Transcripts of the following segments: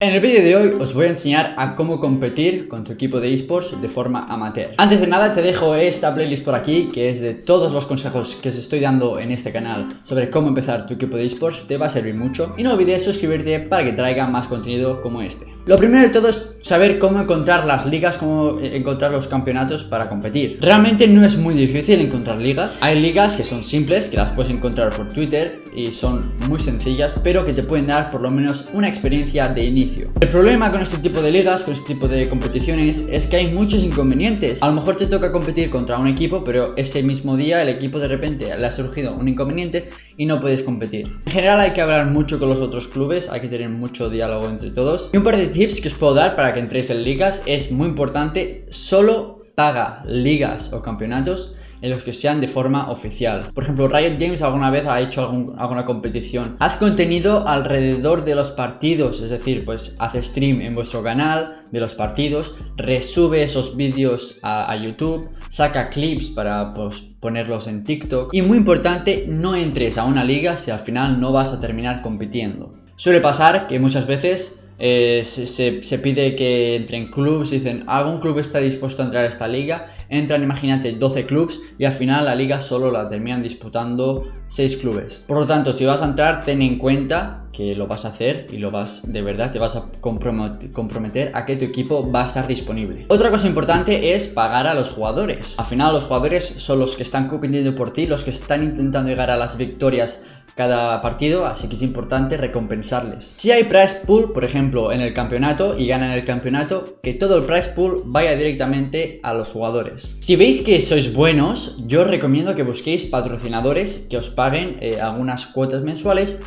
En el vídeo de hoy os voy a enseñar a cómo competir con tu equipo de esports de forma amateur. Antes de nada te dejo esta playlist por aquí que es de todos los consejos que os estoy dando en este canal sobre cómo empezar tu equipo de esports, te va a servir mucho. Y no olvides suscribirte para que traiga más contenido como este. Lo primero de todo es saber cómo encontrar las ligas, cómo encontrar los campeonatos para competir. Realmente no es muy difícil encontrar ligas. Hay ligas que son simples, que las puedes encontrar por Twitter y son muy sencillas, pero que te pueden dar por lo menos una experiencia de inicio. El problema con este tipo de ligas, con este tipo de competiciones, es que hay muchos inconvenientes. A lo mejor te toca competir contra un equipo, pero ese mismo día el equipo de repente le ha surgido un inconveniente y no puedes competir. En general hay que hablar mucho con los otros clubes, hay que tener mucho diálogo entre todos. Y un par de tips que os puedo dar para que entréis en ligas es muy importante, solo paga ligas o campeonatos en los que sean de forma oficial. Por ejemplo, Riot Games alguna vez ha hecho alguna competición. Haz contenido alrededor de los partidos, es decir, pues haz stream en vuestro canal de los partidos, resube esos vídeos a, YouTube, saca clips para pues, ponerlos en TikTok. Y muy importante, no entres a una liga si al final no vas a terminar compitiendo. Suele pasar que muchas veces eh, se, pide que entren clubs, dicen, ¿algún club está dispuesto a entrar a esta liga? entran, imagínate, 12 clubes y al final la liga solo la terminan disputando 6 clubes. Por lo tanto, si vas a entrar, ten en cuenta que lo vas a hacer y lo vas, de verdad, te vas a comprometer a que tu equipo va a estar disponible. Otra cosa importante es pagar a los jugadores. Al final los jugadores son los que están compitiendo por ti, los que están intentando llegar a las victorias cada partido, así que es importante recompensarles. Si hay prize pool, por ejemplo, en el campeonato y ganan el campeonato, que todo el prize pool vaya directamente a los jugadores. Si veis que sois buenos, yo os recomiendo que busquéis patrocinadores que os paguen eh, algunas cuotas mensuales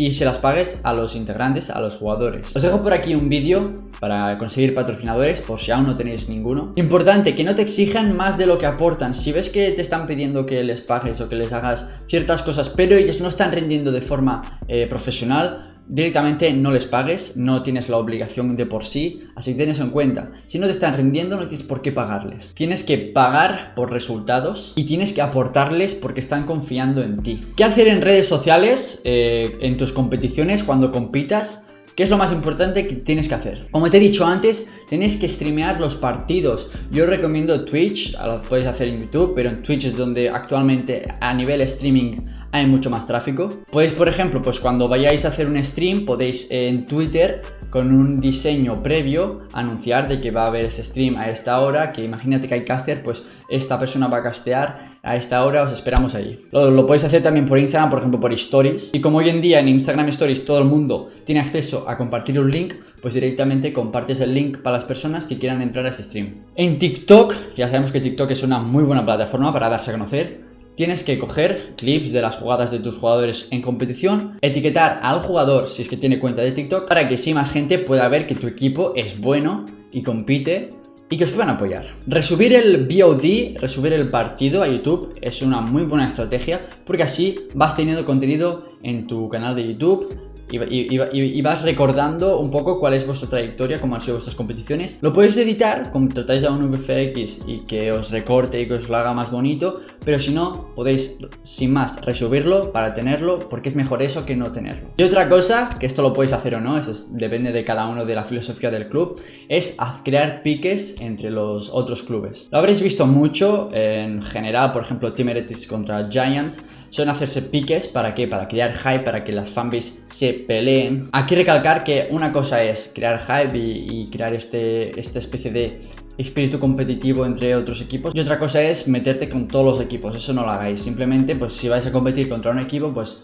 y se las pagues a los integrantes, a los jugadores. Os dejo por aquí un vídeo para conseguir patrocinadores, por si aún no tenéis ninguno. Importante, que no te exijan más de lo que aportan. Si ves que te están pidiendo que les pagues o que les hagas ciertas cosas, pero ellos no están rendiendo de forma eh, profesional, directamente no les pagues, no tienes la obligación de por sí, así que ten en cuenta. Si no te están rindiendo, no tienes por qué pagarles. Tienes que pagar por resultados y tienes que aportarles porque están confiando en ti. ¿Qué hacer en redes sociales, eh, en tus competiciones, cuando compitas? ¿Qué es lo más importante que tienes que hacer? Como te he dicho antes, tienes que streamear los partidos. Yo recomiendo Twitch, lo puedes hacer en YouTube, pero en Twitch es donde actualmente a nivel streaming hay mucho más tráfico. Podéis, por ejemplo, pues cuando vayáis a hacer un stream, podéis en Twitter con un diseño previo anunciar de que va a haber ese stream a esta hora, que imagínate que hay caster, pues esta persona va a castear a esta hora, os esperamos ahí. Lo, lo, podéis hacer también por Instagram, por ejemplo por Stories. Y como hoy en día en Instagram Stories todo el mundo tiene acceso a compartir un link, pues directamente compartes el link para las personas que quieran entrar a ese stream. En TikTok, ya sabemos que TikTok es una muy buena plataforma para darse a conocer tienes que coger clips de las jugadas de tus jugadores en competición, etiquetar al jugador si es que tiene cuenta de TikTok para que si más gente pueda ver que tu equipo es bueno y compite y que os puedan apoyar. Resubir el VOD, resubir el partido a YouTube es una muy buena estrategia porque así vas teniendo contenido en tu canal de YouTube y, vas recordando un poco cuál es vuestra trayectoria, cómo han sido vuestras competiciones. Lo podéis editar, tratáis a un VFX y que os recorte y que os lo haga más bonito, pero si no, podéis sin más resubirlo para tenerlo, porque es mejor eso que no tenerlo. Y otra cosa, que esto lo podéis hacer o no, eso depende de cada uno de la filosofía del club, es crear piques entre los otros clubes. Lo habréis visto mucho en general, por ejemplo, Team contra Giants, son hacerse piques, ¿para qué? Para crear hype, para que las fanbase se peleen. Aquí recalcar que una cosa es crear hype y, crear este, esta especie de espíritu competitivo entre otros equipos y otra cosa es meterte con todos los equipos, eso no lo hagáis, simplemente pues si vais a competir contra un equipo pues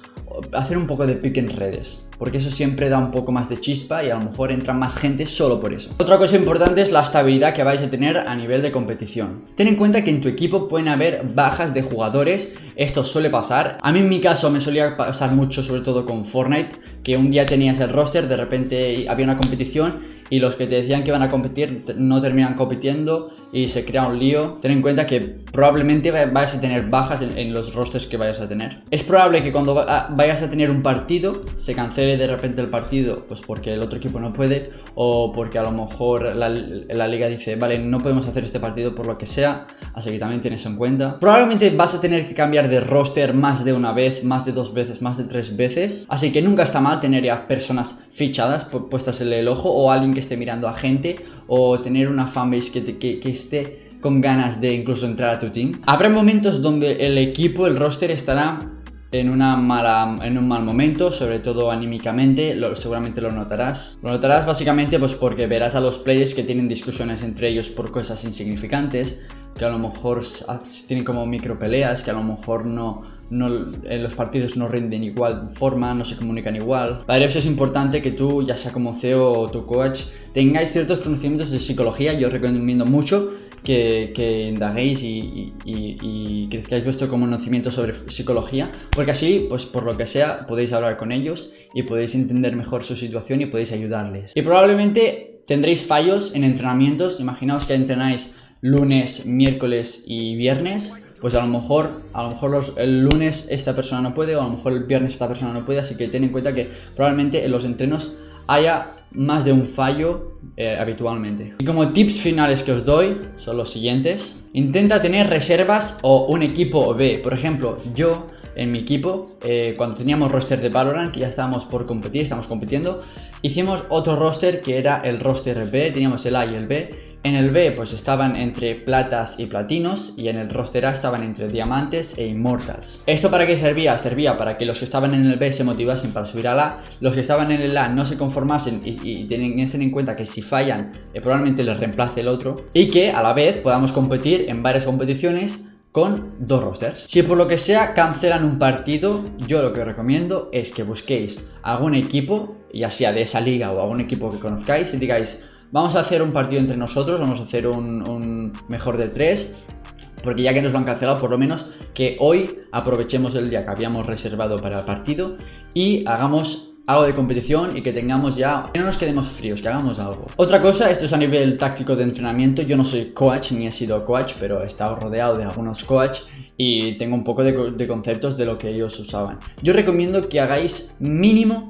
hacer un poco de pick en redes, porque eso siempre da un poco más de chispa y a lo mejor entra más gente solo por eso. Otra cosa importante es la estabilidad que vais a tener a nivel de competición. Ten en cuenta que en tu equipo pueden haber bajas de jugadores, esto suele pasar. A mí en mi caso me solía pasar mucho, sobre todo con Fortnite, que un día tenías el roster, de repente había una competición y los que te decían que iban a competir no terminan compitiendo y se crea un lío, ten en cuenta que probablemente vayas a tener bajas en, los rosters que vayas a tener. Es probable que cuando vayas a tener un partido, se cancele de repente el partido, pues porque el otro equipo no puede, o porque a lo mejor la, la liga dice, vale, no podemos hacer este partido por lo que sea, así que también tienes en cuenta. Probablemente vas a tener que cambiar de roster más de una vez, más de dos veces, más de tres veces, así que nunca está mal tener ya personas fichadas, puestas en el ojo, o alguien que esté mirando a gente, o tener una fanbase que, que, que con ganas de incluso entrar a tu team. Habrá momentos donde el equipo, el roster estará en, una mala, en un mal momento, sobre todo anímicamente, seguramente lo notarás. Lo notarás básicamente pues porque verás a los players que tienen discusiones entre ellos por cosas insignificantes, que a lo mejor tienen como micro peleas, que a lo mejor no, no, en los partidos no rinden igual forma, no se comunican igual. Para eso es importante que tú, ya sea como CEO o tu coach, tengáis ciertos conocimientos de psicología. Yo recomiendo mucho que, que indaguéis y, y, crezcáis vuestro conocimiento sobre psicología, porque así, pues por lo que sea, podéis hablar con ellos y podéis entender mejor su situación y podéis ayudarles. Y probablemente tendréis fallos en entrenamientos. Imaginaos que entrenáis lunes, miércoles y viernes pues a lo mejor, a lo mejor el lunes esta persona no puede o a lo mejor el viernes esta persona no puede, así que ten en cuenta que probablemente en los entrenos haya más de un fallo eh, habitualmente. Y como tips finales que os doy son los siguientes. Intenta tener reservas o un equipo B. Por ejemplo, yo en mi equipo, eh, cuando teníamos roster de Valorant, que ya estábamos por competir, estamos compitiendo, hicimos otro roster que era el roster B, teníamos el A y el B, en el B pues estaban entre platas y platinos y en el roster A estaban entre diamantes e immortals. ¿Esto para qué servía? Servía para que los que estaban en el B se motivasen para subir al A, los que estaban en el A no se conformasen y, y en cuenta que si fallan eh, probablemente les reemplace el otro y que a la vez podamos competir en varias competiciones con dos rosters. Si por lo que sea cancelan un partido, yo lo que recomiendo es que busquéis algún equipo, ya sea de esa liga o algún equipo que conozcáis y digáis Vamos a hacer un partido entre nosotros, vamos a hacer un, mejor de tres porque ya que nos lo han cancelado, por lo menos que hoy aprovechemos el día que habíamos reservado para el partido y hagamos algo de competición y que tengamos ya, que no nos quedemos fríos, que hagamos algo. Otra cosa, esto es a nivel táctico de entrenamiento, yo no soy coach ni he sido coach, pero he estado rodeado de algunos coach y tengo un poco de, de conceptos de lo que ellos usaban. Yo recomiendo que hagáis mínimo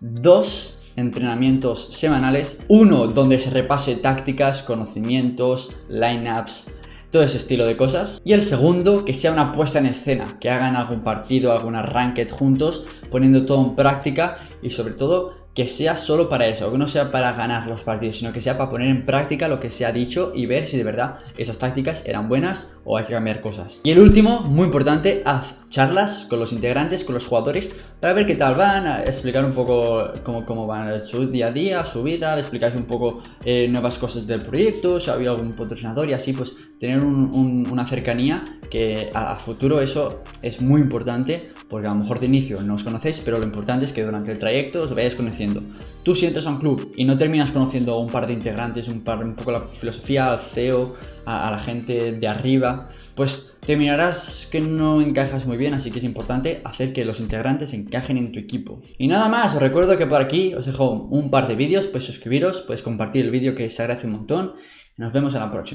dos entrenamientos semanales, uno donde se repase tácticas, conocimientos, lineups, todo ese estilo de cosas. Y el segundo, que sea una puesta en escena, que hagan algún partido, alguna ranked juntos, poniendo todo en práctica y sobre todo que sea solo para eso, que no sea para ganar los partidos, sino que sea para poner en práctica lo que se ha dicho y ver si de verdad esas tácticas eran buenas o hay que cambiar cosas. Y el último, muy importante, haz charlas con los integrantes, con los jugadores, para ver qué tal van, a explicar un poco cómo, cómo van su día a día, su vida, le explicáis un poco eh, nuevas cosas del proyecto, si ha habido algún patrocinador y así pues tener una cercanía que a, futuro eso es muy importante porque a lo mejor de inicio no os conocéis, pero lo importante es que durante el trayecto os vayáis conociendo. Tú si entras a un club y no terminas conociendo a un par de integrantes, un, par, un poco la filosofía, al CEO, a, la gente de arriba, pues terminarás que no encajas muy bien, así que es importante hacer que los integrantes encajen en tu equipo. Y nada más, os recuerdo que por aquí os dejo un par de vídeos, pues suscribiros, puedes compartir el vídeo que se agradece un montón, nos vemos en la próxima.